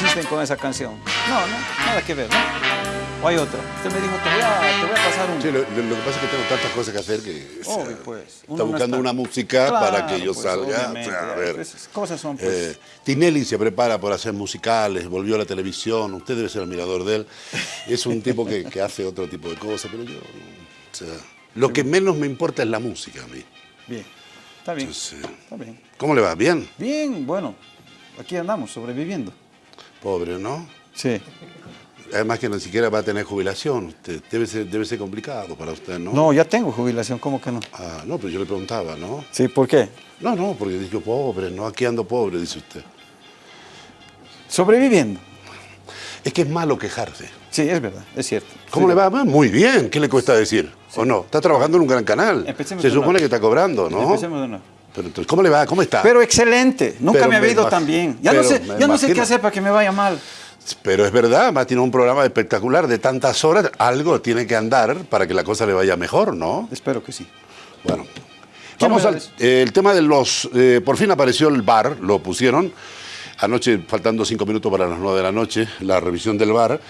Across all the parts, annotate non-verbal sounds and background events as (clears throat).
insisten con esa canción. No, no, nada que ver, ¿no? O hay otra. Usted me dijo, te voy a, te voy a pasar un... Sí, lo, lo- lo que pasa es que tengo tantas cosas que hacer que... o sea, Obvio, pues. Está buscando está- una música para que yo pues, salga. o obviamente, sea, a ver, esas cosas son, pues. eh, Tinelli se prepara por hacer musicales, volvió a la televisión, usted debe ser admirador de él. Es un tipo que, que hace otro tipo de cosas, pero yo... o sea, lo que menos me importa es la música a mí. Bien. Está bien. Entonces, Está bien. ¿Cómo le va? ¿Bien? Bien, bueno. Aquí andamos, sobreviviendo. Pobre, ¿no? Sí. Además que ni siquiera va a tener jubilación. Usted- debe, ser, debe ser complicado para usted, ¿no? No, ya tengo jubilación, ¿cómo que no? Ah, no, pero yo le preguntaba, ¿no? Sí, ¿por qué? No, no, porque dijo pobre, ¿no? Aquí ando pobre, dice usted. Sobreviviendo. Es que es malo quejarse. Sí, es verdad, es cierto. ¿Cómo Sí. le va? Ah, Muy bien, ¿qué le cuesta decir? ¿O no? Está trabajando en un gran canal. Empecemos Se supone que está cobrando, ¿no? Empecemos de nuevo. Pero entonces, ¿cómo le va? ¿Cómo está? Pero excelente, nunca Pero me había ido tan bien. Ya, no sé, ya no sé qué hacer para que me vaya mal. Pero es verdad, además tiene un programa espectacular de tantas horas, algo tiene que andar para que la cosa le vaya mejor, ¿no? Espero que sí. Bueno, ¿Qué vamos al eh, el tema de los... eh, por fin apareció el bar, lo pusieron. Anoche, faltando cinco minutos para las nueve de la noche, la revisión del bar.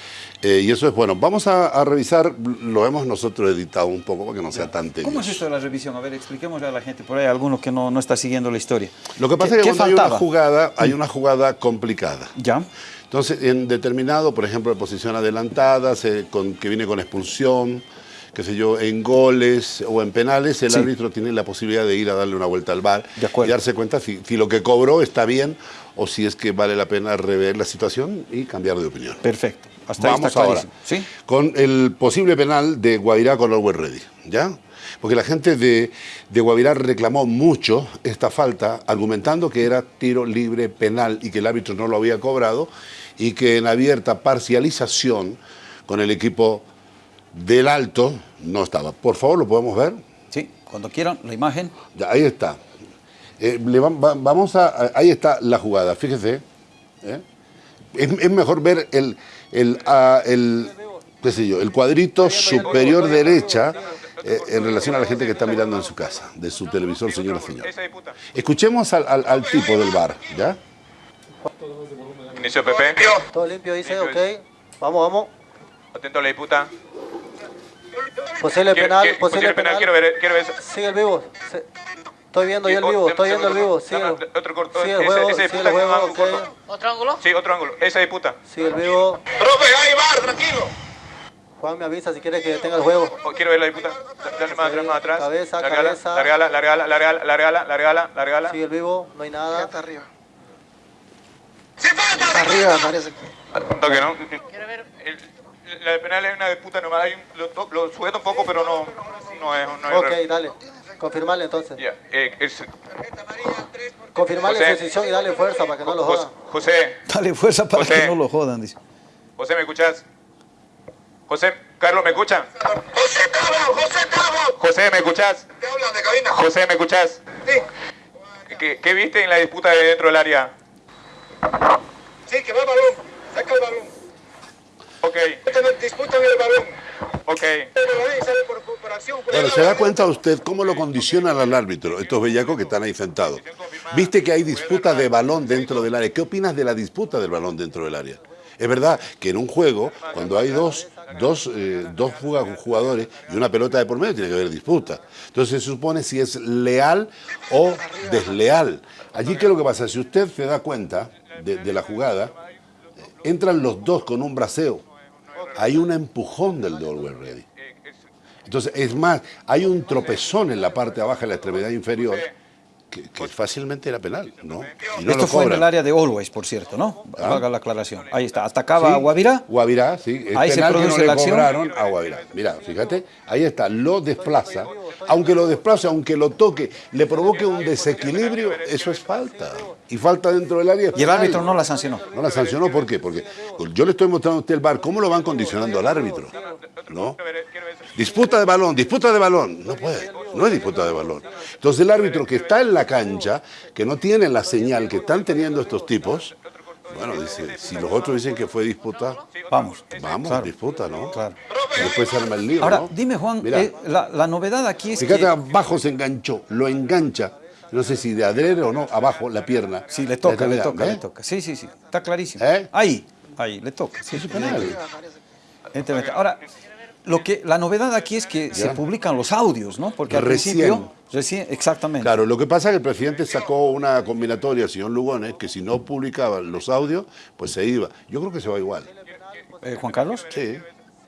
Eh, y eso es bueno. Vamos a, a revisar, lo hemos nosotros editado un poco para que no sea tan tedioso. ¿Cómo es esto de la revisión? A ver, expliquémosle a la gente. Por ahí hay alguno que no, no está siguiendo la historia. Lo que pasa ¿Qué- es que hay una jugada, hay una jugada complicada. ¿Ya? Entonces, en determinado, por ejemplo, de posición adelantada, se- con- que viene con expulsión, qué sé yo, en goles o en penales, el Sí. árbitro tiene la posibilidad de ir a darle una vuelta al bar y darse cuenta si, si lo que cobró está bien o si es que vale la pena rever la situación y cambiar de opinión. Perfecto. Hasta ahí Vamos está ahora con el posible penal de Guavirá con Orwell Ready, ¿ya? Porque la gente de, de Guavirá reclamó mucho esta falta, argumentando que era tiro libre penal y que el árbitro no lo había cobrado y que en abierta parcialización con el equipo del Alto no estaba. Por favor, ¿lo podemos ver? Sí, cuando quieran, la imagen. Ya, ahí está. Eh, le va- va- vamos a, a- ahí está la jugada, fíjese. ¿eh? Es, es mejor ver el, el, ah, el, qué sé yo, el cuadrito superior derecha eh, en relación a la gente que está mirando en su casa, de su televisor, señora señora. Escuchemos al, al- al tipo del bar, ¿ya? Inicio Pepe. Todo limpio, dice, ok. Vamos, vamos. Atento a la disputa. Posible penal, posible penal, penal. quiero ver, quiero ver. eso. Sigue el vivo. Se- Estoy viendo yo el vivo, estoy viendo el vivo. Dame otro corto. sigue el Ese- juego, ese sigue el. ¿Otro ángulo? Sí, otro ángulo. Esa disputa. Sigue el vivo. Profe, ahí va, tranquilo. Juan me avisa si quiere que detenga el juego. Oh, quiero ver la disputa. Dale más atrás, más atrás. Cabeza, largala, cabeza. Largala, largala, largala, largala, largala, largala. Sigue el vivo, no hay nada. arriba. Está Arriba, parece. Un toque, ¿no? La de penal es una disputa normal. Hay un- lo, lo sujeta un poco, pero no, no es. No es Ok, dale. Confirmarle entonces. Ya, eh, es- Confirmarle José. su decisión y darle fuerza para que no lo jodan. José, Dale fuerza para José. que no lo jodan, dice. José, ¿me escuchas? José, Carlos, ¿me escuchan? José Tabo, José Tabo. José, ¿me escuchas? Te hablan de cabina. José, ¿me escuchas? Sí, ¿Qué, qué viste en la disputa de dentro del área? sí, que va el balón. Saca el balón. Ok, Disputan- Disputan el balón. Ok. Por Claro, ¿se da cuenta usted cómo lo condicionan al árbitro, estos bellacos que están ahí sentados? Viste que hay disputa de balón dentro del área. ¿Qué opinas de la disputa del balón dentro del área? Es verdad que en un juego, cuando hay dos, dos, eh, dos jugadores y una pelota de por medio, tiene que haber disputa. Entonces se supone si es leal o desleal. Allí, ¿qué es lo que pasa? Si usted se da cuenta de, de la jugada, entran los dos con un braceo. Hay un empujón del de Always Ready. Entonces, es más, hay un tropezón en la parte baja de la extremidad inferior que, que fácilmente era penal, ¿no? Y no Esto fue en el área de Always, por cierto, ¿no? Ah. Valga la aclaración. Ahí está. Atacaba a Guavirá. Guavirá, sí. Ahí se penal que produce no le la acción. a Guavirá. Mira, fíjate, ahí está, lo desplaza. Aunque lo desplace, aunque lo toque, le provoque un desequilibrio, eso es falta. Y falta dentro del área. Y el árbitro no la sancionó. No la sancionó, ¿por qué? Porque yo le estoy mostrando a usted el bar, ¿cómo lo van condicionando al árbitro? ¿No? Disputa de balón, disputa de balón. No puede, no es disputa de balón. Entonces el árbitro que está en la cancha, que no tiene la señal que están teniendo estos tipos, bueno, dice, si los otros dicen que fue disputa, Vamos. vamos, Claro. disputa, ¿no? Claro. Después se arma el lío, Ahora, ¿no? dime, Juan, Mira, eh, la, la novedad aquí es fíjate, que... abajo se enganchó, lo engancha. no sé si de adrede o no, abajo, la pierna. Sí, le toca, le toca, le toca. Sí, sí, sí. Está clarísimo. ¿Eh? Ahí, ahí, le toca. Sí, sí. Ahora, lo que, la novedad aquí es que se publican los audios, ¿no? Porque al Recién. principio, recién, exactamente. Claro, lo que pasa es que el presidente sacó una combinatoria, señor Lugones, que si no publicaba los audios, pues se iba. Yo creo que se va igual. Eh, Juan Carlos, Sí.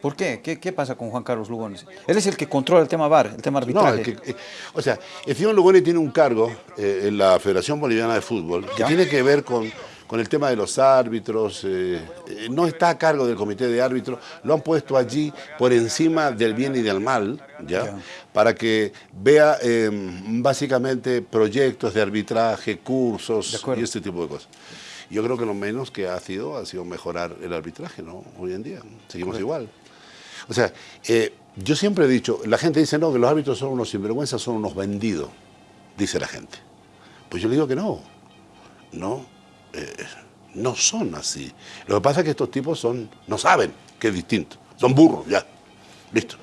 ¿por qué? qué? qué pasa con Juan Carlos Lugones? Él es el que controla el tema VAR, el tema No, arbitraje. es que, eh, o sea, el señor Lugones tiene un cargo eh, en la Federación Boliviana de Fútbol que Ya. tiene que ver con, con el tema de los árbitros. eh, eh, no está a cargo del comité de árbitros, lo han puesto allí por encima del bien y del mal, ¿ya? Para que vea eh, básicamente proyectos de arbitraje, cursos De y este tipo de cosas. Yo creo que lo menos que ha sido ha sido mejorar el arbitraje, ¿no? Hoy en día, seguimos igual. O sea, eh, yo siempre he dicho, la gente dice, no, que los árbitros son unos sinvergüenzas, son unos vendidos, dice la gente. Pues yo le digo que no, no, eh, no son así. Lo que pasa es que estos tipos son, no saben que es distinto, son burros, ya, listo.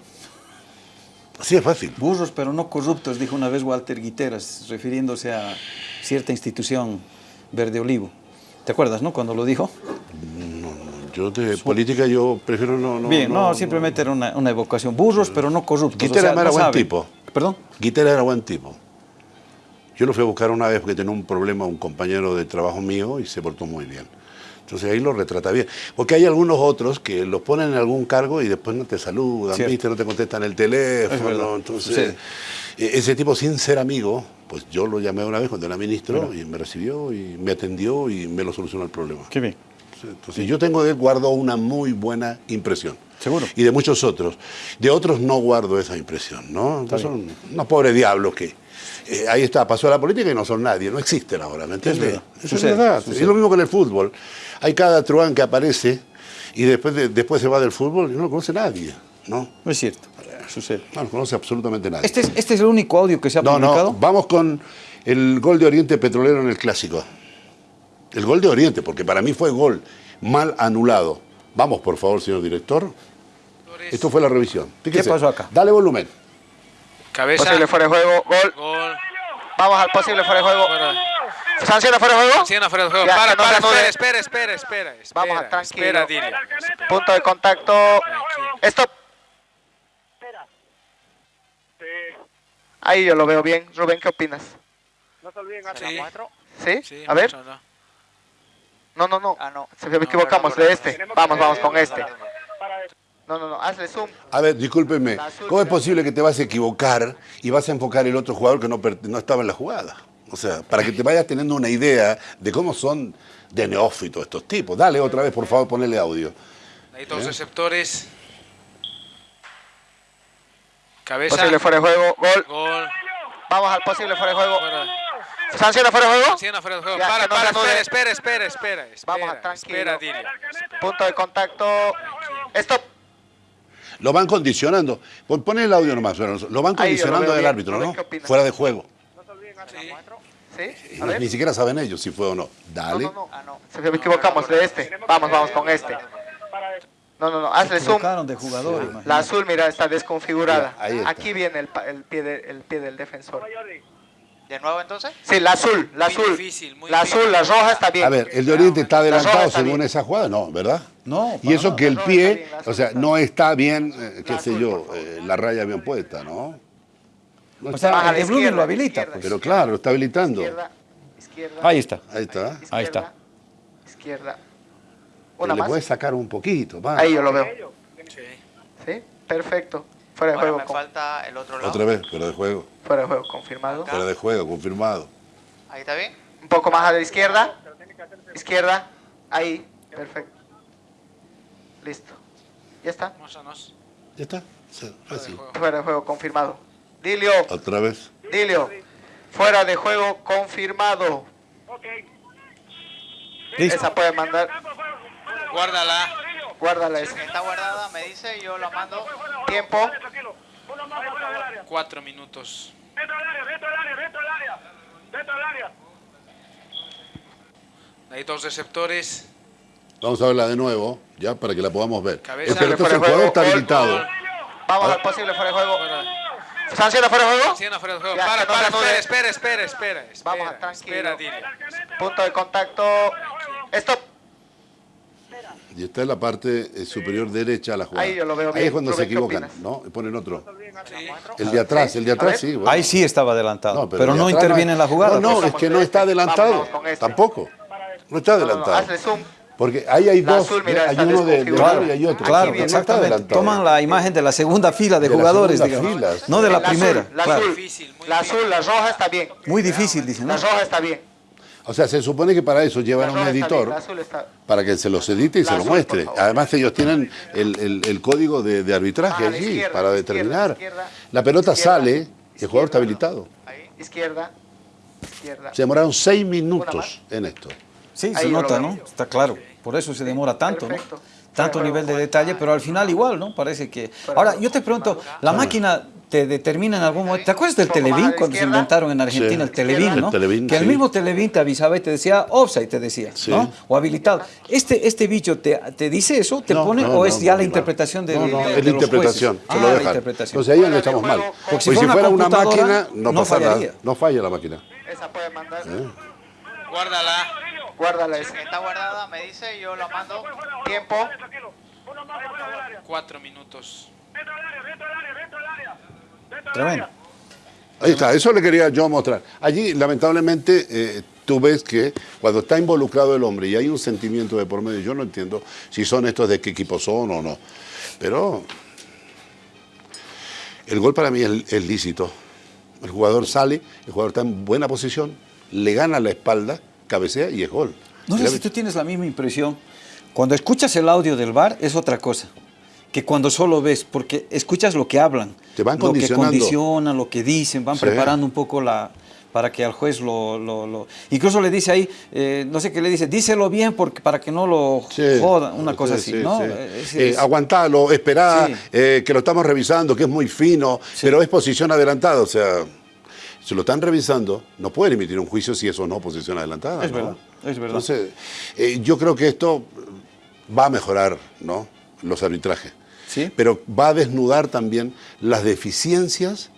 Así es fácil. Burros pero no corruptos, dijo una vez Walter Guiteras, refiriéndose a cierta institución verde olivo. ¿Te acuerdas, no? Cuando lo dijo. Yo de política yo prefiero no... no Bien, no, simplemente era una, una evocación. Burros pero no corruptos. Guitera era buen saben. tipo. ¿Perdón? Guitera era buen tipo. Yo lo fui a buscar una vez porque tenía un problema un compañero de trabajo mío y se portó muy bien. Entonces ahí lo retrata bien. Porque hay algunos otros que los ponen en algún cargo y después no te saludan. ¿viste? no te contestan el teléfono. Entonces, eh, ese tipo sin ser amigo, pues yo lo llamé una vez cuando era ministro y me recibió y me atendió y me lo solucionó el problema. Qué bien. Entonces yo tengo de él, guardo una muy buena impresión. Seguro. Y de muchos otros. De otros no guardo esa impresión, ¿no? Entonces son unos pobres diablos que eh, ahí está, pasó a la política y no son nadie, no existen ahora, ¿me entiendes? verdad. Eso Sucede, es verdad. sucede. Es lo mismo con el fútbol. Hay cada truán que aparece y después, de- después se va del fútbol y no lo conoce nadie, ¿no? No es cierto. Sucede. No lo conoce absolutamente nadie. Este es, este es el único audio que se ha No, publicado. no, vamos con el gol de Oriente Petrolero en el Clásico. El gol de Oriente, porque para mí fue gol mal anulado. Vamos, por favor, señor director. Esto fue la revisión. Fíjese. pasó acá? Dale volumen. Cabeza. Posible fuera de juego, gol. Gol. Vamos al posible fuera de juego. Fuera. ¿Sanción fuera de juego? Sanciona fuera de juego. Ya, para, no para, se anude. espera, espera, espera, espera. Vamos a tranquilo. Espera. Punto de contacto. Stop. Ahí yo lo veo bien. Rubén, ¿qué opinas? Sí. ¿Sí? Sí, A ver. no, no. No, no, no. Se me equivocamos de este. Vamos, vamos con este. No, no, no. Hazle zoom. A ver, discúlpeme. ¿Cómo es posible que te vas a equivocar y vas a enfocar el otro jugador que no, no estaba en la jugada? O sea, para que te vayas teniendo una idea de cómo son de neófitos estos tipos. Dale otra vez, por favor, ponele audio. Ahí dos receptores. Cabeza. Posible fuera de juego, gol. Gol. Vamos al posible fuera de juego. Fuera. ¿Sanción fuera de juego? Sanciona fuera de juego. Ya, Para, que no para, anude. espera, espera, espera, espera. Vamos a espera, tranquilo. Espera. Punto de contacto. Stop. Lo van condicionando. Pon pon el audio nomás. Lo van condicionando del árbitro, ¿no? Fuera de juego. ¿Sí? Ni siquiera saben ellos si fue o no. No, Dale. no, no. Se me equivocamos de este. Vamos, vamos con este. No, no, no. Hazle zoom. De jugador. La azul, mira, está desconfigurada. Ya, ahí está. Aquí viene el, pa- el pie de- el pie del defensor. ¿De nuevo entonces? Sí, la azul, la Muy azul. difícil, muy la difícil. azul, la roja está bien. A ver, el de Oriente está adelantado según bien. esa jugada, no, ¿verdad? No, Y eso nada. que el pie, bien, o sea, no está bien, eh, qué La sé azul, yo, eh, la raya bien puesta, ¿no? No O sea, el de izquierda, lo habilita. Pues. pero claro, lo está habilitando. Izquierda, izquierda. Ahí está. Ahí está. izquierda, Ahí está. Izquierda. Una le más. puedes sacar un poquito, va. Ahí yo lo veo. Sí. ¿Sí? Perfecto. Fuera de Ahora juego. me con- falta el otro lado. Otra vez, fuera de juego. Fuera de juego, confirmado. Fuera de juego, confirmado. Ahí está bien. Un poco más a la izquierda. Izquierda. Ahí. Perfecto. Listo. Ya está. Vámonos. Ya está. Sí, fácil. Fuera de juego, confirmado. Dilio. Otra vez. Dilio. Fuera de juego, confirmado. Listo. Esa puede mandar. Guárdala. Guárdala esa. Está guardada, me dice, yo la mando. Tiempo. Cuatro minutos. Ahí dos receptores. Vamos a verla de nuevo, ya, para que la podamos ver. Cabeza. Eh, pero entonces de el jugador juego, está habilitado. Vamos al posible fuera de juego. ¿Están haciendo fuera de juego? Haciendo fuera de juego. Ya, Para, no para, anude. espera, espera, espera, espera. Vamos, espera, tranquilo. Espera. Punto de contacto. Stop. Y está en la parte eh, superior derecha de la jugada. Ahí yo lo veo Ahí bien. es cuando se Rubén, ¿qué equivocan? ¿no? Ponen otro. Sí. El de atrás, el de atrás sí. bueno. Ahí sí estaba adelantado, pero, no interviene en la jugada. No, no, pues. es que no está adelantado. Vamos, vamos con este. Tampoco. No está No, no, no, adelantado. hazle zoom. Porque ahí hay La dos. azul, mira, hay uno de, de y hay otro. Claro, No exactamente. Toman la imagen de la segunda fila de, De la jugadores, digamos. fila. No de la, primera. La claro. azul, la difícil. azul, la roja está bien. Muy difícil, dicen. La ¿no? roja está bien. O sea, se supone que para eso llevan a un editor está. para que se los edite y La se lo azul, por muestre. Además ellos tienen el, el- el código de, de arbitraje Ah, allí para determinar. izquierda, izquierda, la pelota izquierda, sale y el jugador está habilitado. Ahí, izquierda, izquierda. Se demoraron seis minutos en esto. Sí, Ahí se nota. ¿no? Está claro. Por eso se demora tanto, ¿no? Tanto nivel de detalle, pero al final igual, ¿no? Parece que... Ahora, yo te pregunto, ¿la máquina te determina en algún momento? ¿Te acuerdas del Televín cuando se inventaron en Argentina Sí. el Televín, El ¿no? Televín, que el mismo Televín te avisaba y te decía offside, te decía, Sí. ¿no? O habilitado. ¿Este, este bicho te, te dice eso? ¿Te No, pone no, o no, es ya no, la no. interpretación de, No, no, de- la los interpretación. jueces? se Ah, lo la interpretación. Entonces ahí de estamos mal. Porque si si, fuera una máquina, no, no nada. fallaría. No falla la máquina. Esa puede mandar. ¿eh? Guárdala. Guárdala esa. Está guardada, me dice, yo la mando. Tiempo. Cuatro minutos. Tremendo. Ahí está, eso le quería yo mostrar. Allí, lamentablemente, eh, tú ves que cuando está involucrado el hombre y hay un sentimiento de por medio, yo no entiendo si son estos de qué equipo son o no. Pero el gol para mí es, es lícito. El jugador sale, el jugador está en buena posición, le gana la espalda, cabecea y es gol. No sé si tú tienes la misma impresión. Cuando escuchas el audio del bar es otra cosa que cuando solo ves, porque escuchas lo que hablan, Te van lo que condicionan, lo que dicen, van Sí. preparando un poco la para que al juez lo, lo- lo- incluso le dice ahí, eh, no sé qué le dice, díselo bien porque para que no lo Sí, jodan, una cosa sí, así, sí, ¿no? Es- Eh, es- aguantalo, esperá, eh, que lo estamos revisando, que es muy fino, pero es posición adelantada, o sea, si lo están revisando, no pueden emitir un juicio si eso no es posición adelantada. Es ¿no? verdad, es verdad. Entonces, eh, yo creo que esto va a mejorar, ¿no? Los arbitrajes. Sí. Pero va a desnudar también las deficiencias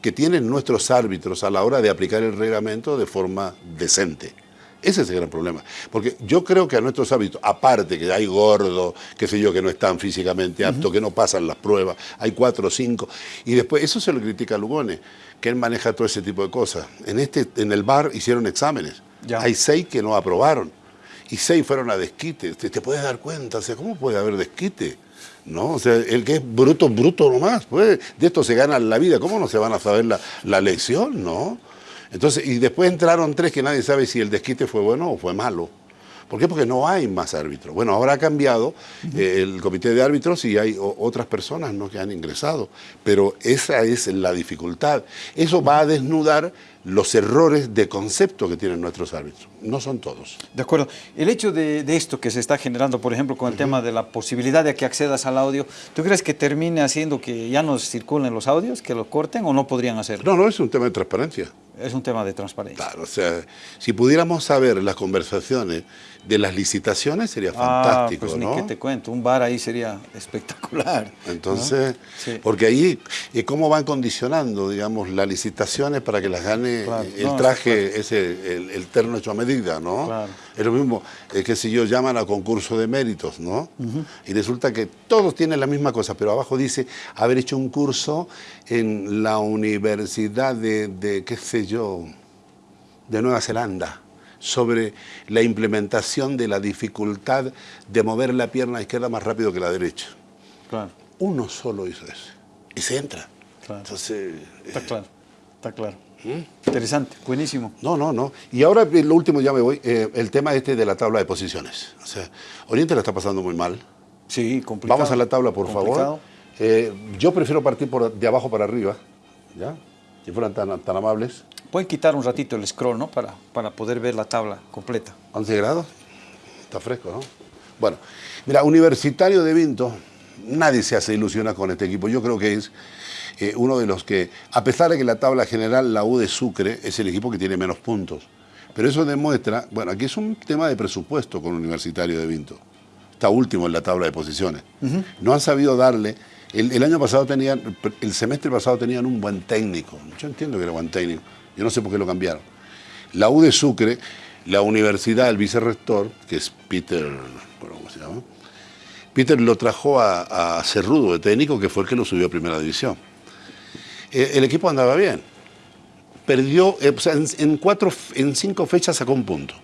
que tienen nuestros árbitros a la hora de aplicar el reglamento de forma decente. Ese es el gran problema. Porque yo creo que a nuestros árbitros, aparte que hay gordos, qué sé yo, que no están físicamente aptos, que no pasan las pruebas, hay cuatro o cinco, y después eso se lo critica a Lugone, que él maneja todo ese tipo de cosas. En, este, en el bar hicieron exámenes. Ya. Hay seis que no aprobaron. Y seis fueron a desquite. Te, te puedes dar cuenta, o sea, ¿cómo puede haber desquite? ¿No? O sea, el que es bruto, bruto nomás. Pues, de esto se gana la vida. ¿Cómo no se van a saber la, la lección? ¿No? Entonces, y después entraron tres que nadie sabe si el desquite fue bueno o fue malo. ¿Por qué? Porque no hay más árbitros. Bueno, ahora ha cambiado eh, el comité de árbitros y hay otras personas ¿no? que han ingresado. Pero esa es la dificultad. Eso va a desnudar los errores de concepto que tienen nuestros árbitros. No son todos. De acuerdo. El hecho de, de esto que se está generando, por ejemplo, con el tema de la posibilidad de que accedas al audio, ¿tú crees que termine haciendo que ya no circulen los audios, que lo corten o no podrían hacerlo? No, no es un tema de transparencia. Es un tema de transparencia. Claro, o sea, si pudiéramos saber las conversaciones de las licitaciones sería fantástico, ah, pues ¿no? ni que te cuento, un bar ahí sería espectacular. ¿no? Entonces, Sí. porque ahí, eh, ¿cómo van condicionando, digamos, las licitaciones para que las gane Claro, el no, traje, ese, el, el terno hecho a medida, ¿no? Claro. Es lo mismo eh, que si yo llaman a concurso de méritos, ¿no? Y resulta que todos tienen la misma cosa, pero abajo dice haber hecho un curso en la Universidad de, de qué sé yo, de Nueva Zelanda sobre la implementación de la dificultad de mover la pierna izquierda más rápido que la derecha. Claro, Uno solo hizo eso. Y se entra. Claro. Entonces, está eh, claro, está claro. ¿Mm? Interesante, buenísimo. no, no, no. Y ahora eh, lo último, ya me voy, eh, el tema este de la tabla de posiciones. O sea, Oriente la está pasando muy mal. Sí, complicado. Vamos a la tabla, por Complicado. favor. Eh, yo prefiero partir por de abajo para arriba, ¿ya? Si fueran tan, tan amables. Pueden quitar un ratito el scroll, ¿no? Para, para poder ver la tabla completa. 11 grados. Está fresco, ¿no? Bueno, mira, Universitario de Vinto, nadie se hace ilusionar con este equipo. Yo creo que es eh, uno de los que, a pesar de que la tabla general, la U de Sucre, es el equipo que tiene menos puntos. Pero eso demuestra, bueno, aquí es un tema de presupuesto con Universitario de Vinto. Está último en la tabla de posiciones. No han sabido darle El, el año pasado tenían, el semestre pasado tenían un buen técnico. Yo entiendo que era buen técnico. Yo no sé por qué lo cambiaron. La U de Sucre, la universidad, el vicerrector, que es Peter, bueno, ¿cómo se llama? Peter lo trajo a, a Cerrudo de técnico, que fue el que lo subió a primera división. Eh, el equipo andaba bien. Perdió, eh, o sea, en, en cuatro, en cinco fechas sacó un punto.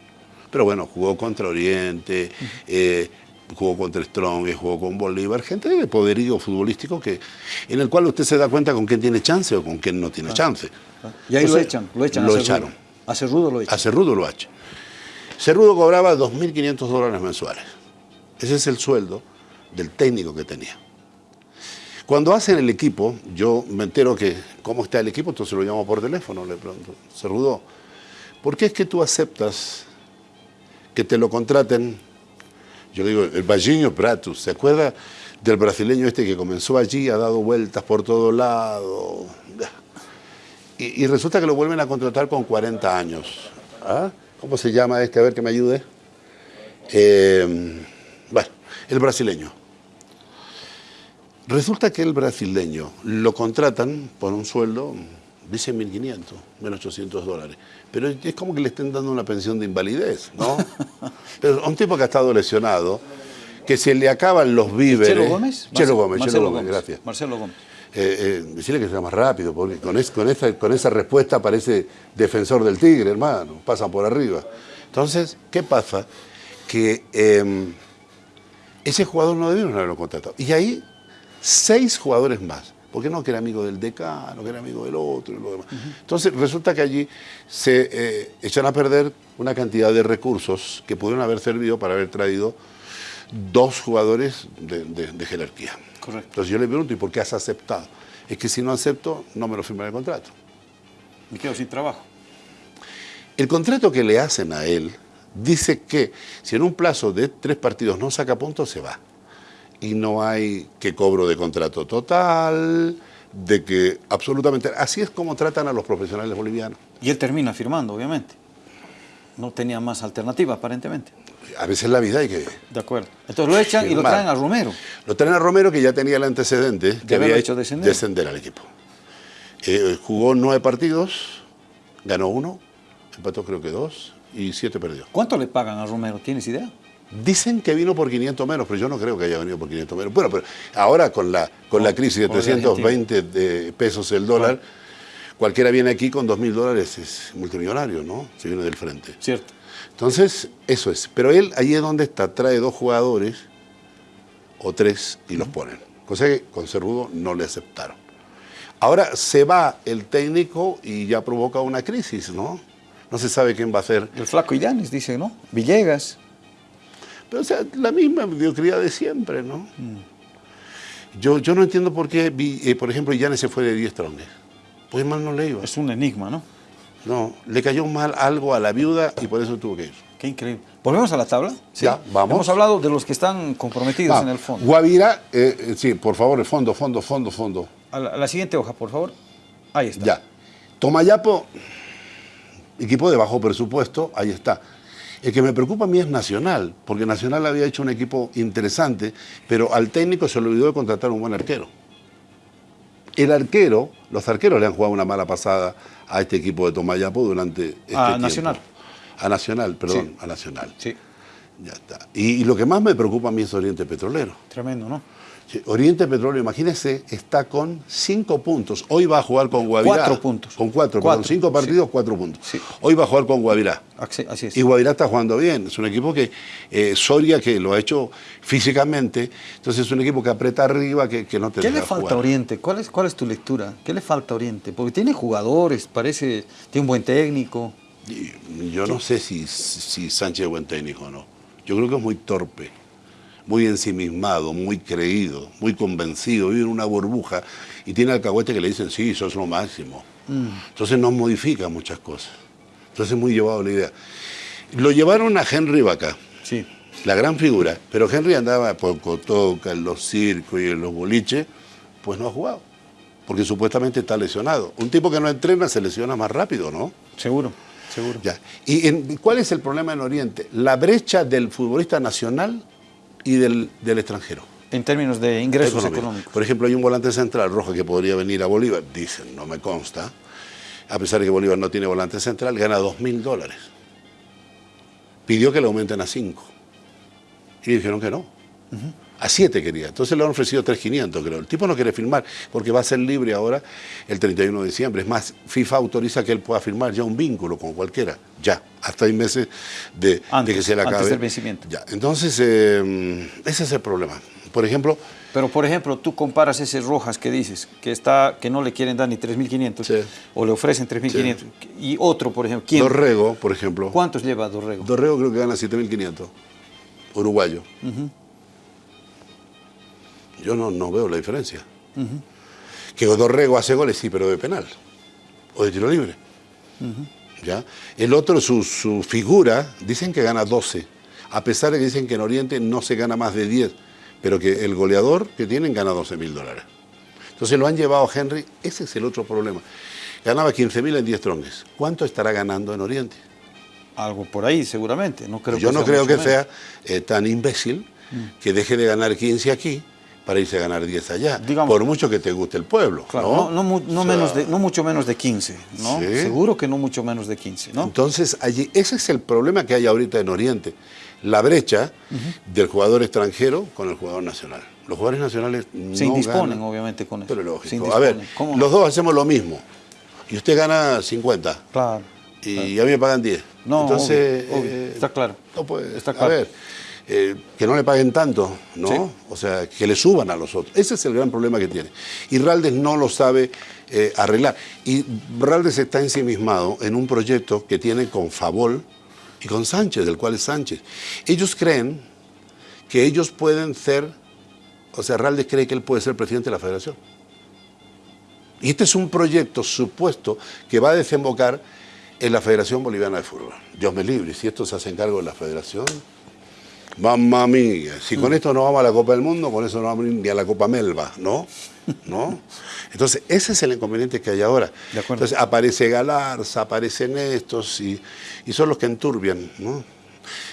Pero bueno, jugó contra Oriente, eh, jugó contra Strong, jugó con Bolívar, gente de poderío futbolístico que, en el cual usted se da cuenta con quién tiene chance o con quién no tiene chance. Y ahí lo echan, lo echan. Lo echaron. A Cerrudo lo echan. A Cerrudo lo echa. Cerrudo cobraba 2.500 dólares mensuales. Ese es el sueldo del técnico que tenía. Cuando hacen el equipo, yo me entero que cómo está el equipo, entonces lo llamo por teléfono, le pregunto, Cerrudo, ¿por qué es que tú aceptas que te lo contraten? Yo digo, el Vallinho Pratus, ¿se acuerda del brasileño este que comenzó allí, ha dado vueltas por todo lado? Y, y resulta que lo vuelven a contratar con 40 años. ¿Ah? ¿Cómo se llama este? A ver que me ayude. Eh, bueno, el brasileño. Resulta que el brasileño lo contratan por un sueldo, dice 1.500, 1.800 dólares. Pero es como que le estén dando una pensión de invalidez, ¿no? (laughs) Pero a un tipo que ha estado lesionado, que se le acaban los víveres. ¿Chelo Gómez? Chelo Gómez, Marcelo Chelo Gómez, gracias. Marcelo Gómez. Eh, eh, decirle que sea más rápido, porque con, es- con esa, con esa respuesta parece defensor del tigre, hermano, pasan por arriba. Entonces, ¿qué pasa? Que eh, ese jugador no debieron haberlo contratado. Y ahí, seis jugadores más. ¿Por qué no? Que era amigo del decano, que era amigo del otro y lo demás. Entonces, resulta que allí se eh, echan a perder una cantidad de recursos que pudieron haber servido para haber traído dos jugadores de- de- de jerarquía. Correcto. Entonces yo le pregunto, ¿y por qué has aceptado? Es que si no acepto, no me lo firman el contrato. Me quedo sin trabajo. El contrato que le hacen a él dice que si en un plazo de tres partidos no saca puntos, se va. Y no hay que cobro de contrato total, de que absolutamente... Así es como tratan a los profesionales bolivianos. Y él termina firmando, obviamente. No tenía más alternativa, aparentemente. A veces la vida hay que... De acuerdo. Entonces lo echan y lo traen a Romero. Lo traen a Romero, que ya tenía el antecedente, que haberlo había hecho hecho descender. al equipo. Eh, jugó nueve partidos, ganó uno, empató creo que dos, y siete perdió. ¿Cuánto le pagan a Romero? ¿Tienes idea? Dicen que vino por 500 menos, pero yo no creo que haya venido por 500 menos. Bueno, pero ahora con la, con la crisis de por la 320 de pesos el dólar, cualquiera viene aquí con 2.000 dólares, es multimillonario, ¿no? Se viene del frente. Cierto. Entonces, eso es. Pero él, ahí es donde está, trae dos jugadores o tres y los ponen. Cosa que con Cerrudo no le aceptaron. Ahora se va el técnico y ya provoca una crisis, ¿no? No se sabe quién va a ser. El flaco Illanes dice, ¿no? Villegas. Pero, o sea, la misma mediocridad de siempre, ¿no? Yo, yo no entiendo por qué, eh, por ejemplo, Llanes se fue de 10 tronques. Pues mal no le iba. Es un enigma, ¿no? No, le cayó mal algo a la viuda y por eso tuvo que ir. Qué increíble. ¿Volvemos a la tabla? Ya, vamos. Hemos hablado de los que están comprometidos Ah, en el fondo. Guavirá, eh, eh, sí, por favor, el fondo, fondo, fondo, fondo. A la, a la siguiente hoja, por favor. Ahí está. Ya. Tomayapo, equipo de bajo presupuesto, ahí está. El que me preocupa a mí es Nacional, porque Nacional había hecho un equipo interesante, pero al técnico se le olvidó de contratar un buen arquero. El arquero, los arqueros le han jugado una mala pasada a este equipo de Tomayapo durante este A tiempo. Nacional. A Nacional, perdón, Sí. a Nacional. Sí, Ya está. Y, y lo que más me preocupa a mí es Oriente Petrolero. tremendo, ¿no? Oriente Petróleo, imagínese, está con cinco puntos. Hoy va a jugar con Guavirá. Cuatro puntos. Con cuatro, Cuatro, perdón, cinco sí. partidos, cuatro puntos. Sí. Hoy va a jugar con Guavirá. Así, es. Y Guavirá está jugando bien. Es un equipo que, eh, Soria, que lo ha hecho físicamente, entonces es un equipo que aprieta arriba, que, que no te ¿Qué deja le falta jugar. a Oriente? ¿Cuál es, ¿Cuál es tu lectura? ¿Qué le falta a Oriente? Porque tiene jugadores, parece, tiene un buen técnico. Yo no sé si, si Sánchez es buen técnico o no. Yo creo que es muy torpe, muy ensimismado, muy creído, muy convencido, vive en una burbuja y tiene alcahuete que le dicen, sí, sos lo máximo. Entonces no modifica muchas cosas. Entonces es muy llevado la idea. Lo llevaron a Henry Vaca, Sí. la gran figura, pero Henry andaba por Cotoca, en los circos y en los boliches, pues no ha jugado, porque supuestamente está lesionado. Un tipo que no entrena se lesiona más rápido, ¿no? Seguro, seguro. Ya. ¿Y en- cuál es el problema en Oriente? La brecha del futbolista nacional y del, del extranjero. En términos de ingresos económico. económicos. Por ejemplo, hay un volante central rojo que podría venir a Bolívar, dicen, no me consta, a pesar de que Bolívar no tiene volante central, gana dos mil dólares. Pidió que le aumenten a 5. Y dijeron que no. A 7 quería. Entonces le han ofrecido 3.500, creo. El tipo no quiere firmar porque va a ser libre ahora el 31 de diciembre. Es más, FIFA autoriza que él pueda firmar ya un vínculo con cualquiera. Ya, hasta seis meses de, de Antes, que se le antes acabe. del vencimiento. Ya. Entonces, eh, ese es el problema. Por ejemplo, Pero, por ejemplo, tú comparas ese Rojas que dices, que está que no le quieren dar ni 3.500, Sí. o le ofrecen 3.500, y otro, por ejemplo, ¿quién? Dorrego, por ejemplo. ¿Cuántos lleva Dorrego? Dorrego creo que gana 7.500. Uruguayo. Yo no, no veo la diferencia. Que Dorrego hace goles, sí, pero de penal. O de tiro libre. ¿Ya? El otro, su, su figura, dicen que gana 12. A pesar de que dicen que en Oriente no se gana más de 10. Pero que el goleador que tienen gana 12 mil dólares. Entonces lo han llevado a Henry. Ese es el otro problema. Ganaba 15 mil en 10 tronques. ¿Cuánto estará ganando en Oriente? Algo por ahí, seguramente. No creo Yo que no sea creo que menos. sea eh, tan imbécil que deje de ganar 15 aquí para irse a ganar 10 allá. Digamos- por mucho que te guste el pueblo. Claro, ¿no? no, no mu- no O sea, menos de, no mucho menos de 15, ¿no? Sí. Seguro que no mucho menos de 15, ¿no? Entonces, allí, ese es el problema que hay ahorita en Oriente. La brecha del jugador extranjero con el jugador nacional. Los jugadores nacionales no Se indisponen, ganan. obviamente, con eso. Pero lógico. A ver, los dos hacemos lo mismo. Y usted gana 50. Claro. Y a mí me pagan 10. No, Entonces, obvio, obvio. eh, Está claro. No puede. Está A claro. ver, eh, que no le paguen tanto, ¿no? Sí. O sea, que le suban a los otros. Ese es el gran problema que tiene. Y Raldes no lo sabe eh, arreglar. Y Raldes está ensimismado en un proyecto que tiene con Favol y con Sánchez, del cual es Sánchez. Ellos creen que ellos pueden ser, o sea, Raldes cree que él puede ser presidente de la federación. Y este es un proyecto supuesto que va a desembocar en la Federación Boliviana de Fútbol. Dios me libre, si esto se hace cargo de la federación, mamma mía, si Mm. con esto no vamos a la Copa del Mundo, con eso no vamos ni a la Copa Melba, ¿no? ¿No? Entonces, ese es el inconveniente que hay ahora. De. Entonces, aparece Galarza, aparecen estos y, y son los que enturbian, ¿no?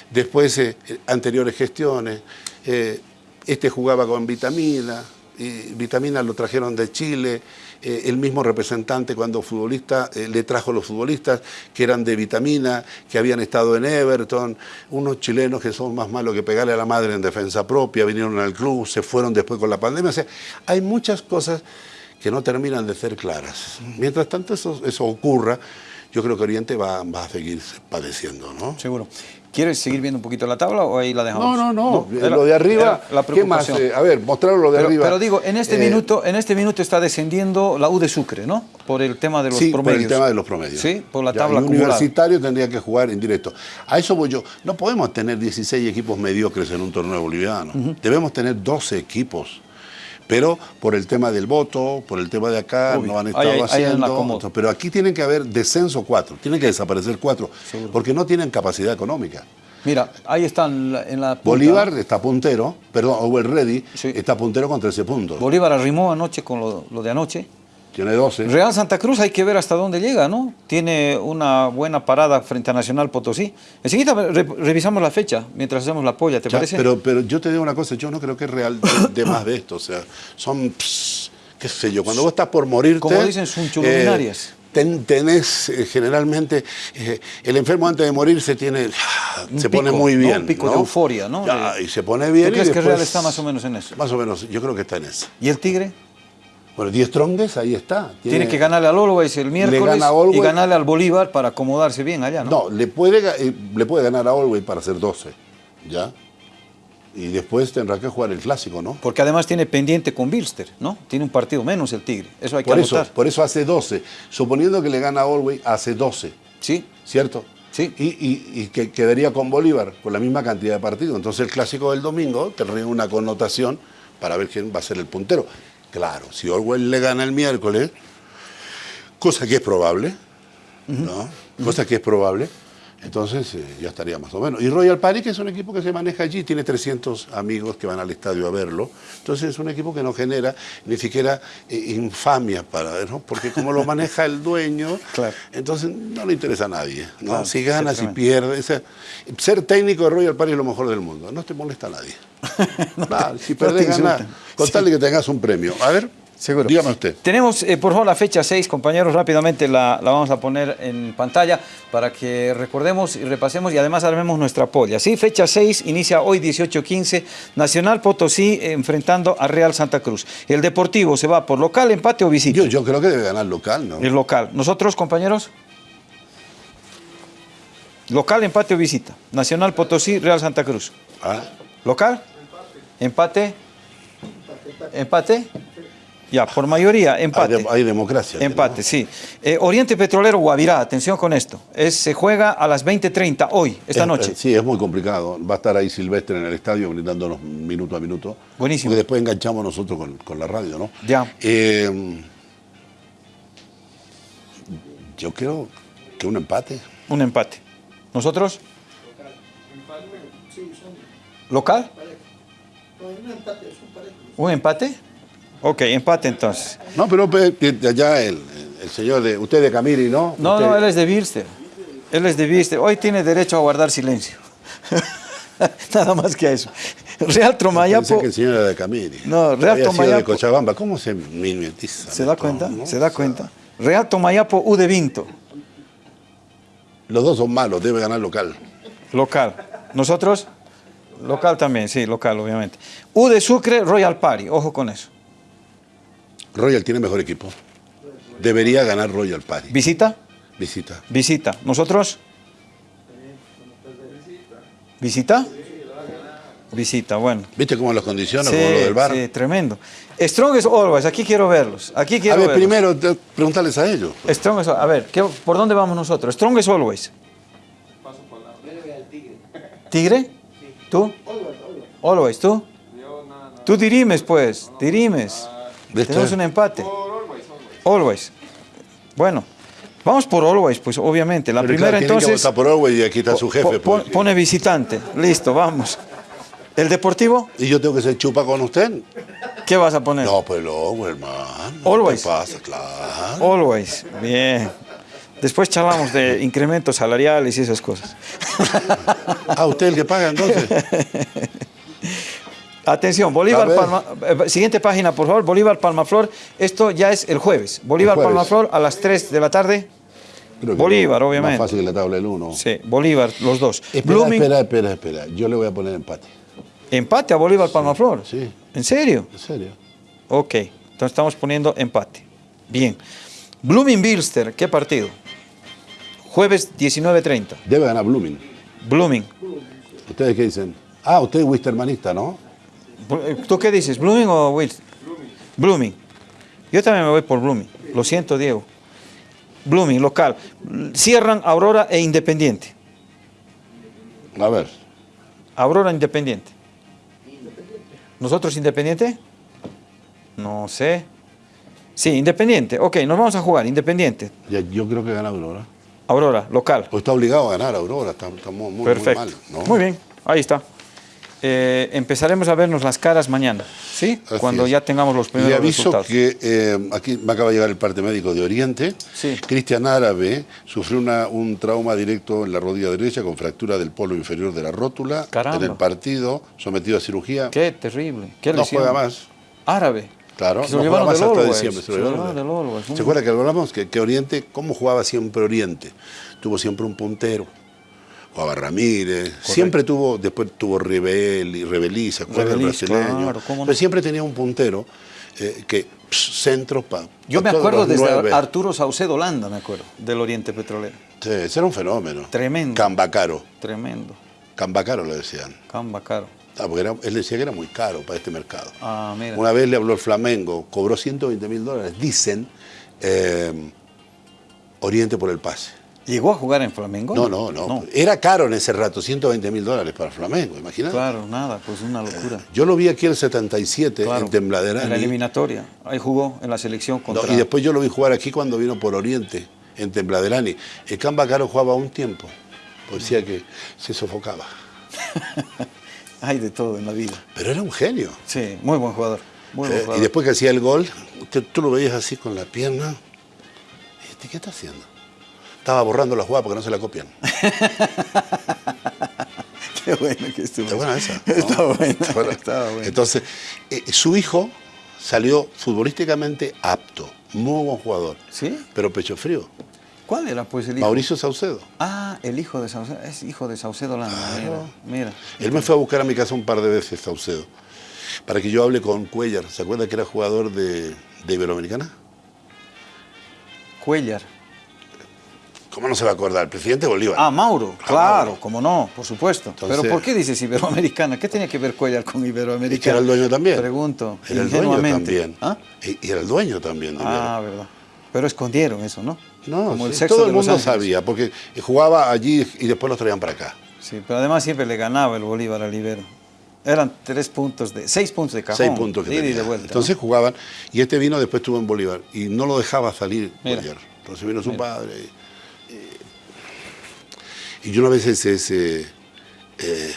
Después, eh, anteriores gestiones, eh, este jugaba con Vitamina, y Vitamina lo trajeron de Chile, eh, el mismo representante cuando futbolista eh, le trajo los futbolistas que eran de Vitamina, que habían estado en Everton, unos chilenos que son más malos que pegarle a la madre en defensa propia, vinieron al club, se fueron después con la pandemia, o sea, hay muchas cosas que no terminan de ser claras. Mientras tanto eso, eso ocurra, yo creo que Oriente va, va a seguir padeciendo, ¿no? Seguro. ¿Quieres seguir viendo un poquito la tabla o ahí la dejamos? No, no, no. era- lo de arriba, la ¿qué más? Eh, a ver, mostrarlo lo de pero, arriba. pero digo, en este, Eh, minuto, en este minuto está descendiendo la U de Sucre, ¿no? Por el tema de los sí, por promedios. el tema de los promedios. Sí, por la Ya, tabla acumulada. universitario tendría que jugar en directo. A eso voy yo. No podemos tener 16 equipos mediocres en un torneo boliviano. Debemos tener 12 equipos. Pero por el tema del voto, por el tema de acá, Obvio. no han estado hay- hay haciendo. pero aquí tienen que haber descenso cuatro, tienen que desaparecer cuatro, porque no tienen capacidad económica. Mira, ahí están en la, punta, Bolívar está puntero, perdón, Over Ready Sí. está puntero con 13 puntos. Bolívar arrimó anoche con lo, lo de anoche. Tiene 12. Real Santa Cruz hay que ver hasta dónde llega, ¿no? Tiene una buena parada frente a Nacional Potosí. Enseguida re- revisamos la fecha mientras hacemos la polla, ¿te Ya, parece? Pero, pero yo te digo una cosa, yo no creo que es real de, de más de esto. O sea, son, pss, qué sé yo, cuando vos estás por morirte... Como dicen, sunchuluminarias. eh, ten- tenés eh, generalmente, eh, el enfermo antes de morir se tiene, Un se pone muy ¿no? bien. Un pico de euforia, ¿no? Ya, De- y se pone bien ¿Tú crees y que Real está más o menos en eso? Más o menos, yo creo que está en eso. ¿Y el Tigre? Bueno, 10 trongues, ahí está. Tiene que ganarle al Always el miércoles gana y Always. ganarle al Bolívar para acomodarse bien allá, ¿no? No, le puede, eh, le puede ganar a Olwey para hacer 12, ¿ya? Y después tendrá que jugar el clásico, ¿no? Porque además tiene pendiente con Bilster, ¿no? Tiene un partido menos el Tigre. Eso hay que Por eso, por eso hace 12. Suponiendo que le gana a Olwey, hace 12, Sí, ¿cierto? Sí. Y, y- y que quedaría con Bolívar con la misma cantidad de partidos. Entonces el clásico del domingo tendría una connotación para ver quién va a ser el puntero. Claro, si Olwey le gana el miércoles, cosa que es probable, ¿no? Cosa que es probable. Entonces eh, ya estaría más o menos. Y Royal Party, que es un equipo que se maneja allí, tiene 300 amigos que van al estadio a verlo. Entonces es un equipo que no genera ni siquiera eh, infamia para ¿no? Porque como lo maneja el dueño, (laughs) Claro. entonces no le interesa a nadie. ¿no? Claro, si gana, si pierde. o sea, ser técnico de Royal Party es lo mejor del mundo. No te molesta a nadie. (laughs) Claro, si no perdés, gana. insultan. Con tal de que tengas un premio. A ver, Seguro. dígame usted. Tenemos, eh, por favor, la fecha 6, compañeros, rápidamente la, la vamos a poner en pantalla para que recordemos y repasemos y además armemos nuestra polla. Sí, fecha 6, inicia hoy 18-15, Nacional Potosí enfrentando a Real Santa Cruz. El Deportivo se va por local, empate o visita. Yo, yo creo que debe ganar local, ¿no? El local. Nosotros, compañeros. Local, empate o visita. Nacional Potosí, Real Santa Cruz. Ah, ¿Local? Empate. Empate. Ya, por mayoría, hay, empate. de- hay democracia. Empate, sí. Eh, Oriente Petrolero Guavirá, atención con esto. Es, se juega a las 20.30 hoy, esta Es- noche. eh, sí, es muy complicado. Va a estar ahí Silvestre en el estadio brindándonos minuto a minuto. Buenísimo. Porque después enganchamos nosotros con, con la radio, ¿no? Ya. Eh, yo creo que un empate. Un empate. ¿Nosotros? ¿Local? ¿Un empate? Ok, empate entonces. No, pero allá el, el señor de. Usted de Camiri, ¿no? No, Usted- no, él es de Birster. Él es de Birster. Hoy tiene derecho a guardar silencio. (laughs) Nada más que a eso. Real Pensé Tromayapo. que el señor era de Camiri. No, Real Había sido de Tomayapo. Cochabamba. ¿Cómo se mimetiza? ¿Se da cuenta? no? ¿Se da cuenta? Real Tomayapo U de Vinto. Los dos son malos, debe ganar local. Local. ¿Nosotros? Local también, sí, local, obviamente. U de Sucre, Royal Party. Ojo con eso. Royal tiene mejor equipo. Debería ganar Royal Party. ¿Visita? Visita. Visita. ¿Nosotros? ¿Visita? Visita, bueno. ¿Viste cómo los condiciona, Sí, como lo del bar? sí, tremendo. Strongest Always, aquí quiero verlos. Aquí A quiero ver, verlos. primero preguntarles a ellos. Strongest, a ver, ¿qué- ¿por dónde vamos nosotros? Strongest Always. ¿Tigre? ¿Tú? Always, ¿tú? Tú dirimes, pues, dirimes. Tenemos un empate. Always. Bueno, vamos por Always, pues, obviamente. La Pero primera, claro, que entonces, votar por Orwell y aquí está su jefe. po- pues. pone visitante. Listo, vamos. ¿El Deportivo? ¿Y yo tengo que ser chupa con usted? ¿Qué vas a poner? No, pues luego, hermano. Always. ¿Qué pasa? Claro. Always. Bien. Después charlamos de (laughs) incrementos salariales y esas cosas. Ah, usted el que paga entonces. (laughs) Atención, Bolívar. Palma. eh, siguiente página, por favor. Bolívar Palmaflor. Esto ya es el jueves. Bolívar El jueves. Palmaflor a las 3 de la tarde. Creo que Bolívar, Más obviamente. fácil que la tabla del 1. Sí, Bolívar, los dos. Espera, Blooming, espera, espera, espera. Yo le voy a poner empate. empate a Bolívar Palmaflor. Sí. ¿En serio? ¿En serio? Ok, entonces estamos poniendo empate. Bien. Blooming Bilster, ¿qué partido? Jueves 19.30. Debe ganar Blooming. Blooming. ¿Ustedes qué dicen? Ah, usted es Wistermanista, ¿no? ¿Tú qué dices? ¿Blooming o Wilson? Blooming. Yo también me voy por Blooming. Lo siento, Diego. Blooming, local. Cierran Aurora e Independiente. A ver. Aurora Independiente. ¿Nosotros Independiente? No sé. Sí, Independiente. Ok, nos vamos a jugar. Independiente. Ya, yo creo que gana Aurora. Aurora, local. O está obligado a ganar Aurora. Está, está muy, muy Perfecto. mal. ¿no? Muy bien, ahí está. Eh, empezaremos a vernos las caras mañana, ¿sí? Así Cuando es. ya tengamos los primeros Le aviso resultados. que eh, aquí me acaba de llegar el parte médico de Oriente. Sí. Cristian Árabe sufrió una- un trauma directo en la rodilla derecha con fractura del polo inferior de la rótula. Caramba. En el partido, sometido a cirugía. Qué terrible. Qué no juega más. Árabe. Claro, se lo no juega más hasta diciembre. se lo llevaron del Always, muy ¿Se acuerda que hablamos que, que Oriente, cómo jugaba siempre Oriente? Tuvo siempre un puntero. Jugaba Ramírez, siempre tuvo, después tuvo Rebel y Rebelí, ¿se acuerda? El Rebelí, brasileño. claro, cómo no. Pero siempre tenía un puntero eh, que pss, centro para. Yo me acuerdo desde Arturo Saucedo Landa, me acuerdo, del Oriente Petrolero. Sí, ese era un fenómeno. Tremendo. Cambacaro. Tremendo. Cambacaro le decían. Camba caro. Ah, porque era- él decía que era muy caro para este mercado. Ah, mira. Una vez le habló el Flamengo, cobró 120 mil dólares, dicen, eh, Oriente por el pase. ¿Llegó a jugar en Flamengo? No, no, no, Era caro en ese rato, 120 mil dólares para Flamengo, imagínate. Claro, nada, pues una locura. Yo lo vi aquí en el 77 Claro, en Tembladerani. En la eliminatoria. Ahí jugó en la selección No, contra... y después yo lo vi jugar aquí cuando vino por Oriente, en Tembladerani. El Cambacaro jugaba un tiempo, Pues decía que se sofocaba. (laughs) Hay de todo en la vida. Pero era un genio. Sí, muy buen jugador. Muy buen Eh, y después que hacía el gol, tú, tú lo veías así con la pierna. ¿qué está haciendo? Estaba borrando la jugada porque no se la copian. (laughs) Qué bueno que estuvo. Está buena esa. (laughs) ¿no? Está buena. Está buena. Estaba buena. Entonces, eh, su hijo salió futbolísticamente apto, muy buen jugador, ¿Sí? pero pecho frío. ¿Cuál era pues el hijo? Mauricio Saucedo. Ah, el hijo de Saucedo. Es hijo de Saucedo Landa. Mira, mira. Él me fue a buscar a mi casa un par de veces, Saucedo, para que yo hable con Cuellar. ¿Se acuerda que era jugador de, de Iberoamericana? Cuellar. ¿Cómo no se va a acordar? El presidente Bolívar. Ah, Mauro. Claro, cómo no, por supuesto. Entonces- Pero ¿por qué dices Iberoamericana? ¿Qué tenía que ver Cuellar con Iberoamericana? Es que era el dueño también. Pregunto. Era el dueño también. ¿Ah? Y, y era el dueño también de Ah, verdad. Pero escondieron eso, ¿no? No, Como el sí, sexo todo el mundo sabía, porque jugaba allí y después los traían para acá. Sí, pero además siempre le ganaba el Bolívar al Ibero. Eran tres puntos de, seis puntos de cajón. Seis puntos que de ida y tenía. de vuelta. Entonces ¿no? jugaban, y este vino después estuvo en Bolívar, y no lo dejaba salir. Bolívar. Entonces vino su Mira. padre. Y, yo una vez ese, ese, eh,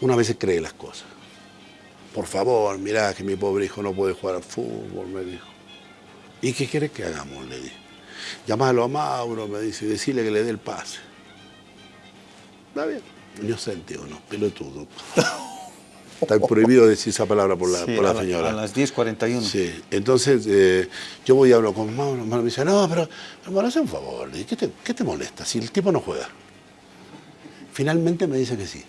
una vez cree las cosas. Por favor, mirá que mi pobre hijo no puede jugar al fútbol, me dijo. ¿Y qué quiere que hagamos? Le dije. Llámalo a Mauro, me dice, y decirle que le dé el pase. Está bien. Inocente o no, pelotudo. (laughs) Está prohibido decir esa palabra por la, Sí, por la a, la- señora. a las 10.41. Sí, entonces eh, yo voy y hablo con Mauro, Mauro me dice, no, pero hermano, haz un favor, ¿qué te, qué te molesta si el tipo no juega? Finalmente me dice que sí.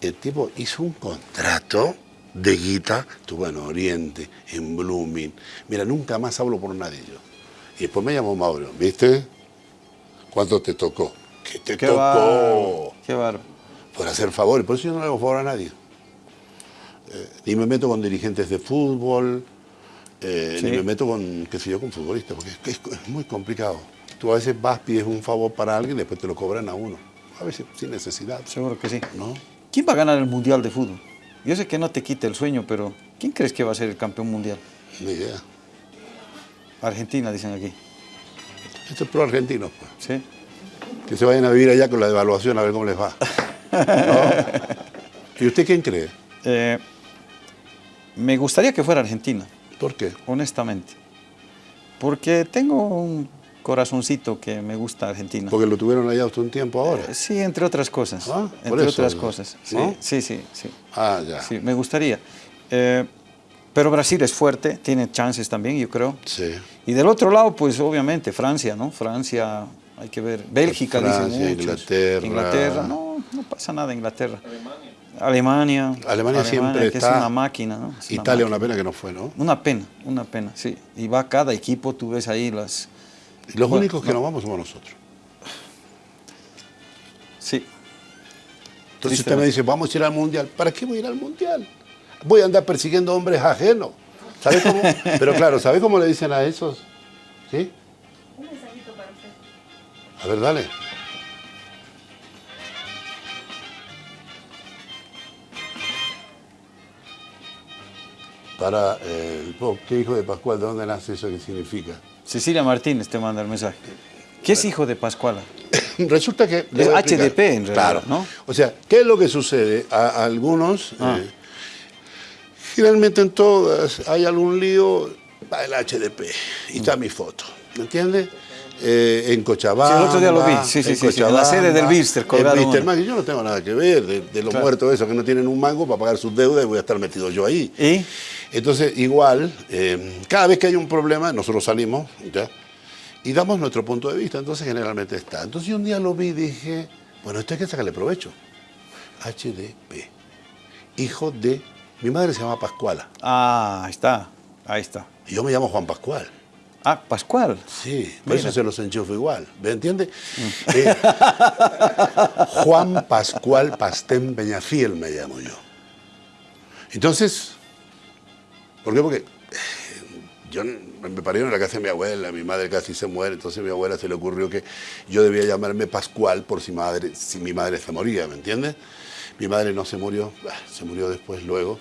El tipo hizo un contrato de guita, estuvo en Oriente, en Blooming. Mira, nunca más hablo por nadie yo. Y después me llamó Mauro, ¿viste? ¿Cuánto te tocó? ¿Qué te Qué tocó? Qué bárbaro. por hacer favores. Por eso yo no le hago favor a nadie. Eh, ni me meto con dirigentes de fútbol, eh, Sí. ni me meto con, qué sé yo, con futbolistas, porque es, es- es muy complicado. Tú a veces vas, pides un favor para alguien y después te lo cobran a uno. A veces sin necesidad, Seguro que sí. ¿no? ¿Quién va a ganar el Mundial de Fútbol? Yo sé que no te quita el sueño, pero ¿quién crees que va a ser el campeón mundial? Ni idea. Argentina, dicen aquí. Esto es pro argentino, pues. ¿Sí? Que se vayan a vivir allá con la devaluación a ver cómo les va. (laughs) ¿No? ¿Y usted quién cree? Eh, me gustaría que fuera Argentina, ¿Por qué? honestamente. Porque tengo un corazoncito que me gusta Argentina. Porque lo tuvieron allá hasta un tiempo ahora. Sí, entre otras cosas. Ah, entre eso, otras ¿no? cosas. Sí, ¿No? sí, sí, sí. Ah, ya. Sí, me gustaría. Eh, pero Brasil es fuerte, tiene chances también, yo creo. Sí. Y del otro lado, pues obviamente Francia, ¿no? Francia, hay que ver. Bélgica, Francia, dicen muchos. Inglaterra. Inglaterra, no, no pasa nada Inglaterra. Alemania. Alemania siempre que está- es una máquina, ¿no? Es una Italia, máquina. una pena que no fue, ¿no? Una pena, una pena, sí. Y va cada equipo, tú ves ahí las... Y los Bueno, únicos que no. no vamos somos nosotros. Sí, Entonces usted me dice, vamos a ir al mundial. ¿Para qué voy a ir al mundial? Voy a andar persiguiendo hombres ajenos. ¿Sabe cómo? (laughs) Pero claro, ¿sabe cómo le dicen a esos? ¿Sí? Un mensajito para usted. A ver, dale. Para eh, ¿qué hijo de Pascual? ¿De dónde nace eso? ¿Qué significa? Cecilia Martínez te manda el mensaje. ¿Qué es hijo de Pascuala? (coughs) Resulta que... Es. HDP en realidad, Claro. ¿no? O sea, ¿qué es lo que sucede? A, a algunos, Ah. eh, generalmente en todas, hay algún lío, va el HDP y está mi foto, ¿me entiendes? Eh, en Cochabamba. Sí, el otro día lo vi. Sí, sí, sí, sí, en la sede del Bilster, en yo no tengo nada que ver de, de los Claro. muertos esos que no tienen un mango para pagar sus deudas y voy a estar metido yo ahí. ¿Y? Entonces, igual, eh, cada vez que hay un problema, nosotros salimos, ¿ya? Y damos nuestro punto de vista, entonces generalmente está. Entonces yo un día lo vi y dije, bueno, esto hay que sacarle provecho. HDP, hijo de... Mi madre se llama Pascuala Ah, ahí está, ahí está. y yo me llamo Juan Pascual. Ah, Pascual. Sí, por eso se los enchufo igual, ¿me entiende? Eh, Juan Pascual Pastén Peñafiel me llamo yo. Entonces, ¿por qué? Porque eh, yo me parieron en la casa de mi abuela, mi madre casi se muere, entonces a mi abuela se le ocurrió que yo debía llamarme Pascual por si, madre, si mi madre se moría, ¿me entiendes? Mi madre no se murió, se murió después, luego.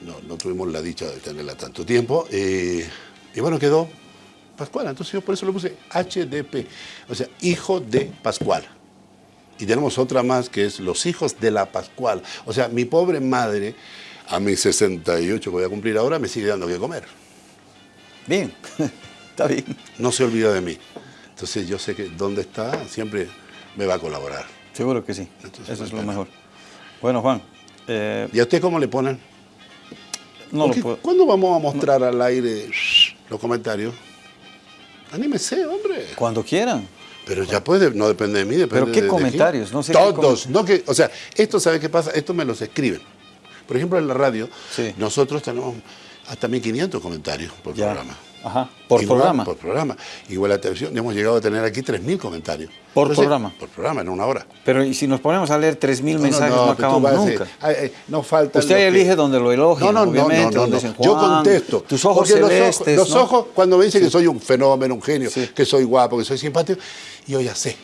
No, no tuvimos la dicha de tenerla tanto tiempo. eh, y bueno, quedó Pascual. Entonces yo por eso le puse HDP, o sea, hijo de Pascual. Y tenemos otra más que es los hijos de la Pascual. O sea, mi pobre madre, a mis 68 que voy a cumplir ahora, me sigue dando que comer. Bien, (laughs) está bien. No se olvida de mí. Entonces yo sé que donde está siempre me va a colaborar. Seguro que sí. Entonces, Eso es lo mejor. Bueno, Juan, eh, ¿Y a usted cómo le ponen? no lo puedo. ¿Cuándo vamos a mostrar al aire los comentarios? Anímese, hombre. Cuando quieran. Pero ya puede, no depende de mí, depende ¿Pero qué de- comentarios? No sé qué Todos, no que, o sea, esto sabe qué pasa, esto me los escriben. Por ejemplo, en la radio, Sí. nosotros tenemos hasta 1500 comentarios por Ya. programa. Ajá. Por Igual, programa. Por programa. Igual la televisión, hemos llegado a tener aquí 3000 comentarios. Por programa. Por programa, en una hora. Pero y si nos ponemos a leer 3.000 mensajes, no, tú acabamos nunca. ay, ay, no falta. Usted elige donde lo elogian, No, no, no, no, obviamente, no, donde no. dicen, Yo "Juan, contesto. tus ojos Porque los celestes, Los ¿no? ojos, cuando me dicen que soy un fenómeno, un genio, Sí. que soy guapo, que soy simpático, yo ya sé.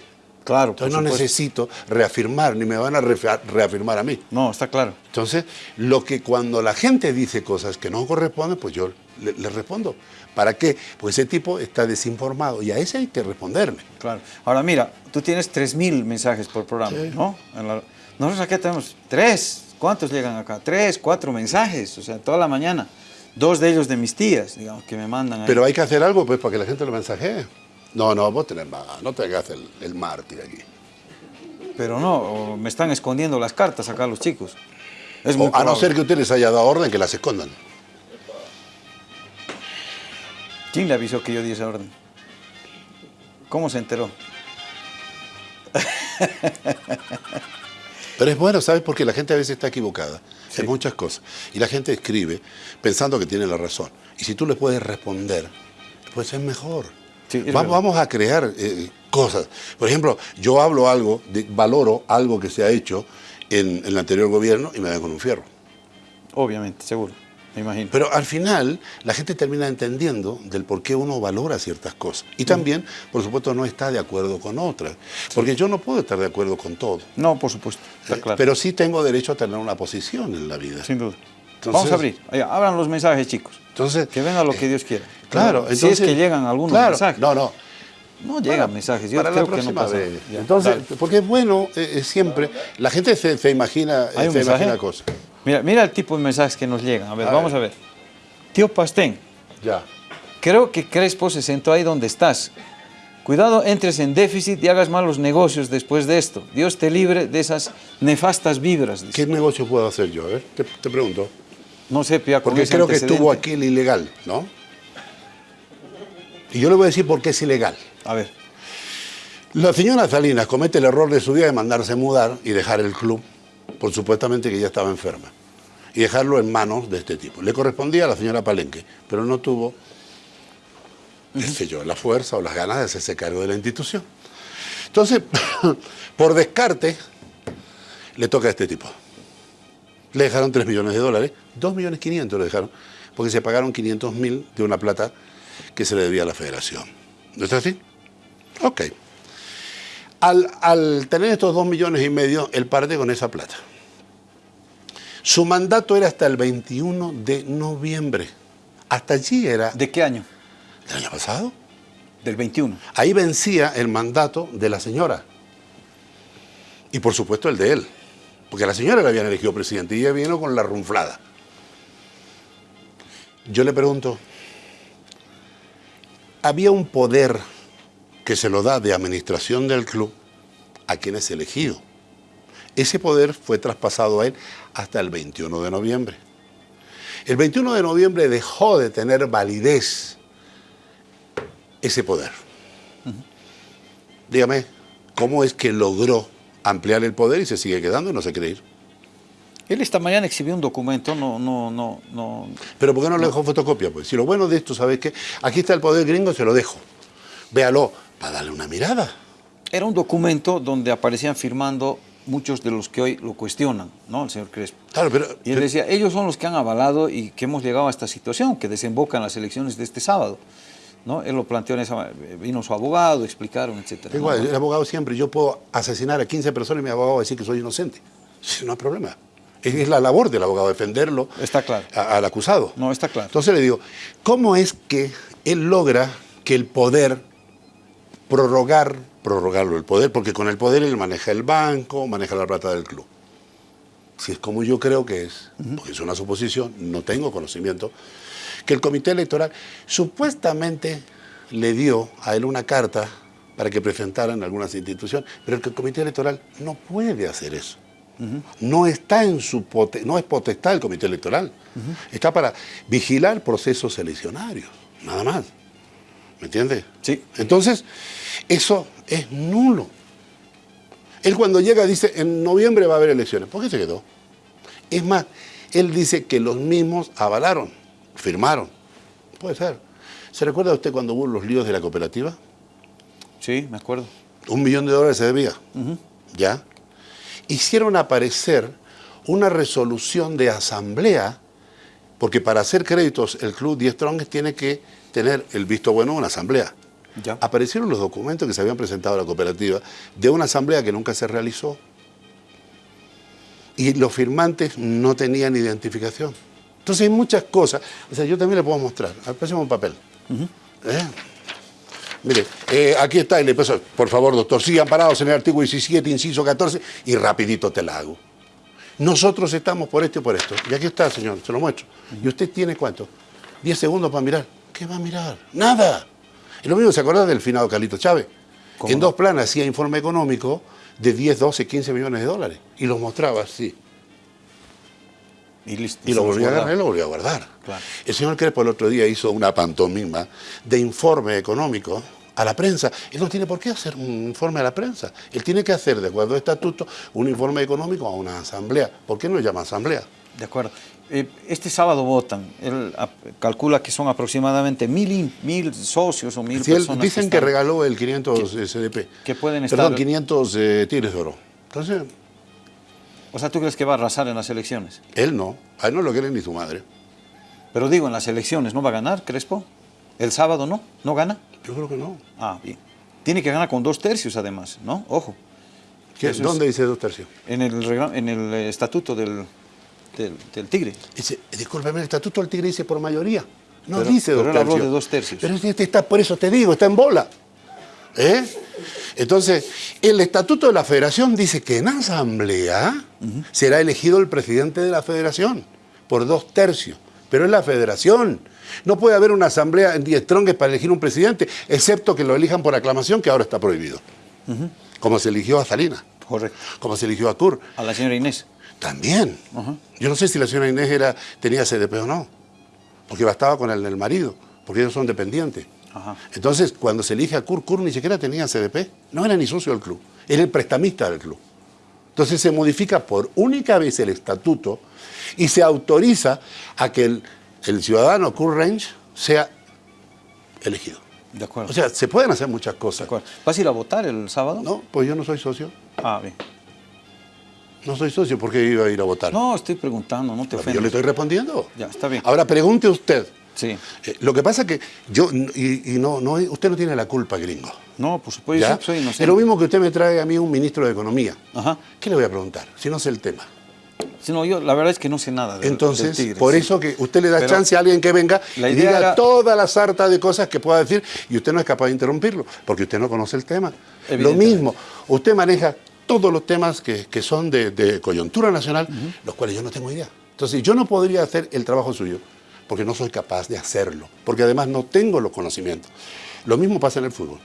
Claro, Entonces no necesito reafirmar, ni me van a reafirmar a mí. No, está claro. Entonces, lo que cuando la gente dice cosas que no corresponden, pues yo le, le respondo. ¿Para qué? Pues ese tipo está desinformado y a ese hay que responderle. Claro. Ahora mira, tú tienes 3.000 mensajes por programa, Sí. ¿no? La- Nosotros aquí tenemos tres. ¿Cuántos llegan acá? Tres, cuatro mensajes, o sea, toda la mañana. Dos de ellos de mis tías, digamos, que me mandan ahí. Pero hay que hacer algo pues para que la gente lo mensajee. No, no, vos tenés más, no te hagas el, el mártir aquí. Pero no, me están escondiendo las cartas acá los chicos. Es muy O, a no ser que usted les haya dado orden que las escondan. ¿Quién le avisó que yo di esa orden? ¿Cómo se enteró? Pero es bueno, ¿sabes? Porque la gente a veces está equivocada en muchas cosas. Y la gente escribe pensando que tiene la razón. Y si tú le puedes responder, pues es mejor. Sí, es Va- verdad. vamos a crear eh, cosas. Por ejemplo, yo hablo algo, de- valoro algo que se ha hecho en, en el anterior gobierno y me dan con un fierro. Obviamente, seguro, me imagino. Pero al final la gente termina entendiendo del por qué uno valora ciertas cosas. Y también, por supuesto, no está de acuerdo con otras. Porque yo no puedo estar de acuerdo con todo. no, por supuesto, está Eh, claro. Pero sí tengo derecho a tener una posición en la vida. Sin duda. Entonces- Vamos a abrir. Allá, abran los mensajes, chicos. Entonces, Que venga lo que Dios quiera. claro, si entonces, es que llegan algunos claro, mensajes. No, no. No llegan mensajes. Yo para creo la que no vez. Entonces, dale. porque es bueno eh, eh, siempre, la gente se, se imagina, ¿Hay un se mensaje? imagina cosas. Mira, mira el tipo de mensajes que nos llegan. A ver, A vamos ver. a ver. Tío Pastén, Ya. creo que Crespo se sentó ahí donde estás. Cuidado, entres en déficit y hagas malos negocios después de esto. Dios te libre de esas nefastas vibras. dice. ¿Qué negocio puedo hacer yo? A ver, te, te pregunto. No sé, Pia, Porque creo que estuvo aquí el ilegal, ¿no? Y yo le voy a decir por qué es ilegal. A ver, La señora Salinas comete el error de su vida de mandarse mudar y dejar el club, por supuestamente que ella estaba enferma, y dejarlo en manos de este tipo. Le correspondía a la señora Palenque, pero no tuvo, qué sé yo, la fuerza o las ganas de hacerse cargo de la institución. Entonces, (laughs) por descarte, le toca a este tipo. Le dejaron 3 millones de dólares, 2 millones 500 le dejaron, porque se pagaron 500 mil de una plata que se le debía a la federación. ¿No es así? Ok. Al, al tener estos 2 millones y medio, él parte con esa plata. Su mandato era hasta el 21 de noviembre. Hasta allí era ¿de qué año? del año pasado. Del 21. Ahí vencía el mandato de la señora. Y por supuesto el de él. Porque a la señora le habían elegido presidente y ella vino con la runflada. Yo le pregunto, había un poder que se lo da de administración del club a quien es elegido. Ese poder fue traspasado a él hasta el 21 de noviembre. El 21 de noviembre dejó de tener validez ese poder. Dígame, ¿cómo es que logró ampliar el poder y se sigue quedando y no se quiere ir? Él esta mañana exhibió un documento, no, no, no, no. Pero ¿por qué no le dejó fotocopia? Pues si lo bueno de esto, ¿sabes qué? Aquí está el poder gringo, se lo dejo. Véalo, para darle una mirada. Era un documento donde aparecían firmando muchos de los que hoy lo cuestionan, ¿no? El señor Crespo. Claro, pero, Y él decía, ellos son los que han avalado y que hemos llegado a esta situación, que desemboca en las elecciones de este sábado. ¿no? Él lo planteó en esa manera. Vino su abogado, explicaron, etcétera. igual, ¿no? el abogado siempre, yo puedo asesinar a 15 personas y mi abogado va a decir que soy inocente. Sí, no hay problema. Es, es la labor del abogado defenderlo Está claro. a- al acusado. No, está claro. Entonces le digo, ¿cómo es que él logra que el poder, prorrogar, prorrogarlo el poder, porque con el poder él maneja el banco, maneja la plata del club. Si es como yo creo que es, porque es una suposición, no tengo conocimiento, que el comité electoral supuestamente le dio a él una carta para que presentara en algunas instituciones, pero que el comité electoral no puede hacer eso. No está en su no es potestad del comité electoral. Está para vigilar procesos eleccionarios, nada más. ¿Me entiendes? Sí. Entonces, eso es nulo. Él cuando llega dice, en noviembre va a haber elecciones. ¿Por qué se quedó? Es más, él dice que los mismos avalaron, firmaron. Puede ser. ¿Se recuerda usted cuando hubo los líos de la cooperativa? Sí, me acuerdo. Un millón de dólares se debía. ¿Ya? Hicieron aparecer una resolución de asamblea, porque para hacer créditos el Club 10 Strong tiene que tener el visto bueno de una asamblea. Ya. Aparecieron los documentos que se habían presentado a la cooperativa de una asamblea que nunca se realizó. Y los firmantes no tenían identificación. Entonces hay muchas cosas. O sea, yo también le puedo mostrar. Al próximo papel. ¿Eh? Mire, eh, aquí está el peso. Por favor, doctor, sigan parados en el artículo 17, inciso 14, y rapidito te la hago. Nosotros estamos por esto y por esto. Y aquí está, señor, se lo muestro. ¿Y usted tiene cuánto? 10 segundos para mirar. ¿Qué va a mirar? Nada. Es lo mismo, ¿se acuerda del finado Carlito Chávez? ¿Cómo En no? dos planas hacía informe económico de 10, 12, 15 millones de dólares. Y los mostraba así. Y listo. Y lo volví a agarrar y lo volví a guardar. Claro. El señor Crespo el otro día hizo una pantomima de informe económico a la prensa. Él no tiene por qué hacer un informe a la prensa. Él tiene que hacer, de acuerdo a estatuto, un informe económico a una asamblea. ¿Por qué no llama asamblea? De acuerdo. Eh, este sábado votan. Él calcula que son aproximadamente mil, mil socios o mil Si él- personas. dicen que, regaló el 500 SDP. que pueden Perdón, estar- 500 eh, de oro. Entonces, O sea, ¿tú crees que va a arrasar en las elecciones? él no. A él no lo quiere ni su madre. Pero digo, en las elecciones, ¿no va a ganar Crespo? ¿El sábado no? ¿No gana? Yo creo que no. Ah, bien. Tiene que ganar con dos tercios además, ¿no? Ojo. ¿Qué- Eso es- ¿Dónde dice dos tercios? En el, en el eh, estatuto del, del, del Tigre. Dice, discúlpeme, el estatuto del tigre dice por mayoría. No Pero- dice dos pero él habló tercios. de dos tercios. Pero este está, por eso te digo, está en bola. ¿Eh? Entonces, el estatuto de la federación dice que en asamblea será elegido el presidente de la federación por dos tercios. Pero es la federación. No puede haber una asamblea en 10 tronques para elegir un presidente, excepto que lo elijan por aclamación, que ahora está prohibido. Como se eligió a Salinas, Correcto. como se eligió a Tur. A la señora Inés. También. Yo no sé si la señora Inés era, tenía CDP o no, porque bastaba con el del marido, porque ellos son dependientes. Entonces, cuando se elige a Kur, Kur ni siquiera tenía CDP, no era ni socio del club, era el prestamista del club. Entonces se modifica por única vez el estatuto y se autoriza a que el, el ciudadano Kur Range sea elegido. De acuerdo. O sea, se pueden hacer muchas de cosas. acuerdo. ¿Vas a ir a votar el sábado? No, pues yo no soy socio. Ah, bien. No soy socio porque iba a ir a votar. No, estoy preguntando, no te Yo ofendas. le estoy respondiendo. Ya, está bien. Ahora pregunte usted. Sí. Eh, lo que pasa es que yo, y, y no, no, usted no tiene la culpa, gringo. No, por supuesto, ¿ya? yo soy inocente. Es lo mismo que usted me trae a mí un ministro de Economía. Ajá. ¿Qué le voy a preguntar? Si no sé el tema. Si no, yo la verdad es que no sé nada del, Entonces, del Tigre, por sí. eso que usted le da Pero chance a alguien que venga la y diga era- toda la sarta de cosas que pueda decir y usted no es capaz de interrumpirlo, porque usted no conoce el tema. Lo mismo, usted maneja todos los temas que, que son de, de coyuntura nacional, los cuales yo no tengo idea. Entonces, yo no podría hacer el trabajo suyo, porque no soy capaz de hacerlo, porque además no tengo los conocimientos. Lo mismo pasa en el fútbol.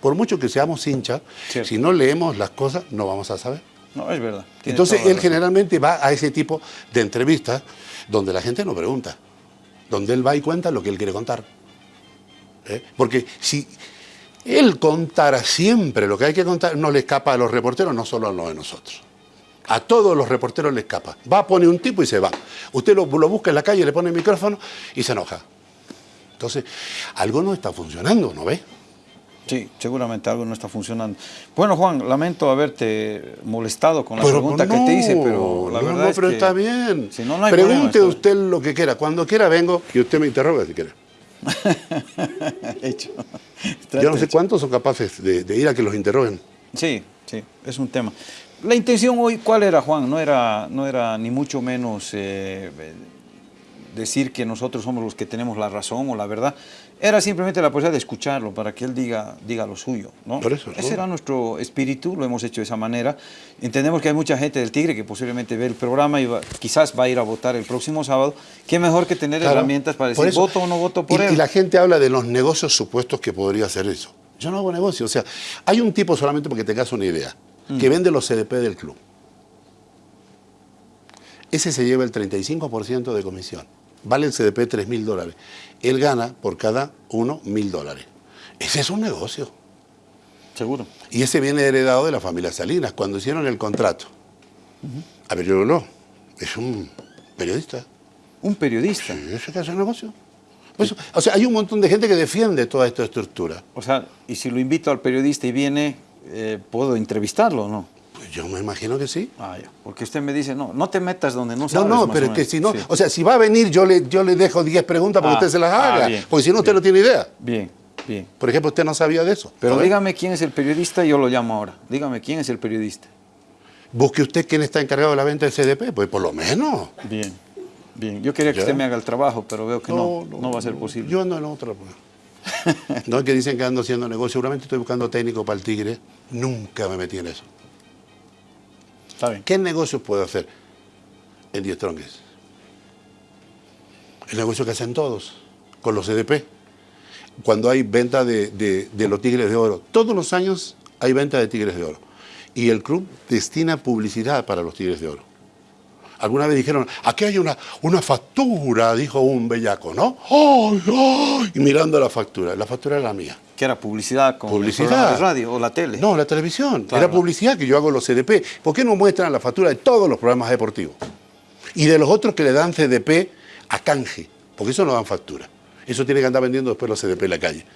Por mucho que seamos hinchas, Cierto. si no leemos las cosas, no vamos a saber. No, es verdad. tiene Entonces él generalmente va a ese tipo de entrevistas donde la gente no pregunta, donde él va y cuenta lo que él quiere contar. ¿Eh? Porque si él contara siempre lo que hay que contar, no le escapa a los reporteros, no solo a los de nosotros. A todos los reporteros le escapa. Va, pone un tipo y se va. Usted lo, lo busca en la calle, le pone el micrófono y se enoja. Entonces, algo no está funcionando, ¿no ve? Sí, seguramente algo no está funcionando. Bueno, Juan, lamento haberte molestado con la Pero, pregunta no, que te hice, pero la no, verdad no, es pero que- está bien. Si no, no hay Pregunte problema, usted lo que quiera. Cuando quiera vengo y usted me interroga si quiere. (laughs) hecho. Yo no sé Hecho. cuántos son capaces de, de ir a que los interroguen. Sí, sí, es un tema. La intención hoy, ¿cuál era, Juan? No era, no era ni mucho menos eh, decir que nosotros somos los que tenemos la razón o la verdad. Era simplemente la posibilidad de escucharlo para que él diga, diga lo suyo. ¿no? Por eso, Ese ¿no? era nuestro espíritu, lo hemos hecho de esa manera. Entendemos que hay mucha gente del Tigre que posiblemente ve el programa y va- quizás va a ir a votar el próximo sábado. ¿Qué mejor que tener Claro. herramientas para decir eso- voto o no voto por y, él? y la gente habla de los negocios supuestos que podría hacer eso. Yo no hago negocio. O sea, hay un tipo solamente porque tengas una idea, que Mm. vende los CDP del club. Ese se lleva el 35% de comisión. Vale el CDP 3 mil dólares. Él gana por cada uno mil dólares. Ese es un negocio. Seguro. Y ese viene heredado de la familia Salinas, cuando hicieron el contrato. A ver, yo no. Es un periodista. Un periodista. Sí, ese que hace negocio. Pues, o sea, hay un montón de gente que defiende toda esta estructura. O sea, y si lo invito al periodista y viene, eh, ¿puedo entrevistarlo o no? Pues yo me imagino que sí. Ah, ya. Porque usted me dice, no, no te metas donde no No, sabes. no, más pero es que si no, Sí. o sea, si va a venir, yo le, yo le dejo 10 preguntas para Ah, que usted se las ah, haga. bien, porque si no, usted no tiene idea. Bien, bien. Por ejemplo, usted no sabía de eso. Pero dígame quién es el periodista y yo lo llamo ahora. Dígame quién es el periodista. Busque usted quién está encargado de la venta del CDP, pues por lo menos. Bien, bien. Yo quería que Ya. usted me haga el trabajo, pero veo que no, no, va a ser posible. Yo ando en otra. pues. no es que dicen que ando haciendo negocio, seguramente estoy buscando técnico para el Tigre. Nunca me metí en eso. ¿Qué negocios puedo hacer en 10 tronques? El negocio que hacen todos, con los CDP. Cuando hay venta de, los tigres de oro. Todos los años hay venta de tigres de oro. Y el club destina publicidad para los tigres de oro. Alguna vez dijeron, aquí hay una, una factura, dijo un bellaco, ¿no? ¡Ay, ay! Y mirando la factura. La factura era la mía. Que era publicidad con Publicidad. radio o la tele. No, la televisión. Claro. Era publicidad que yo hago los CDP. ¿Por qué no muestran la factura de todos los programas deportivos? Y de los otros que le dan CDP a canje, porque eso no dan factura. Eso tiene que andar vendiendo después los CDP en la calle.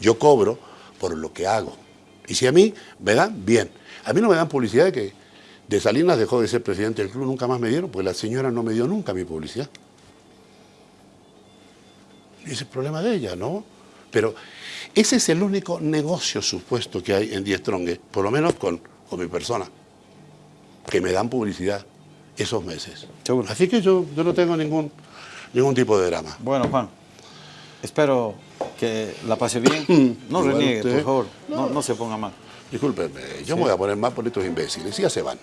Yo cobro por lo que hago. Y si a mí me dan, bien. A mí no me dan publicidad de que de Salinas dejó de ser presidente del club, nunca más me dieron, porque la señora no me dio nunca mi publicidad. Y ese es el problema de ella, ¿no? Pero ese es el único negocio supuesto que hay en Die Stronge, por lo menos con, con mi persona, que me dan publicidad esos meses. Seguro. Así que yo, yo no tengo ningún, ningún tipo de drama. Bueno, Juan, espero que la pase bien. (clears throat) No reniegue, usted. por favor. No, no se ponga mal. Discúlpeme, yo me voy a poner más por estos imbéciles, y ya se van.